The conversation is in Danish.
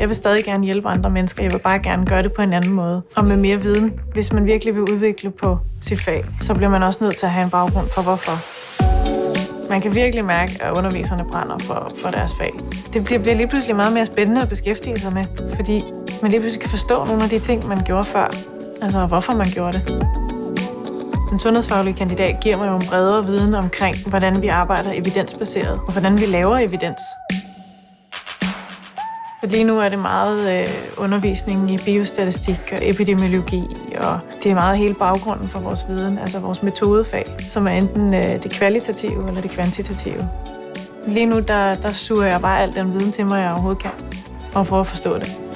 Jeg vil stadig gerne hjælpe andre mennesker. Jeg vil bare gerne gøre det på en anden måde. Og med mere viden. Hvis man virkelig vil udvikle på sit fag, så bliver man også nødt til at have en baggrund for hvorfor. Man kan virkelig mærke, at underviserne brænder for, for deres fag. Det bliver, bliver lige pludselig meget mere spændende at beskæftige sig med, fordi man lige pludselig kan forstå nogle af de ting, man gjorde før. Altså, hvorfor man gjorde det. Den sundhedsfaglige kandidat giver mig jo en bredere viden omkring, hvordan vi arbejder evidensbaseret, og hvordan vi laver evidens. Lige nu er det meget øh, undervisning i biostatistik og epidemiologi, og det er meget hele baggrunden for vores viden, altså vores metodefag, som er enten øh, det kvalitative eller det kvantitative. Lige nu, der, der suger jeg bare al den viden til mig, jeg overhovedet kan, og prøver at forstå det.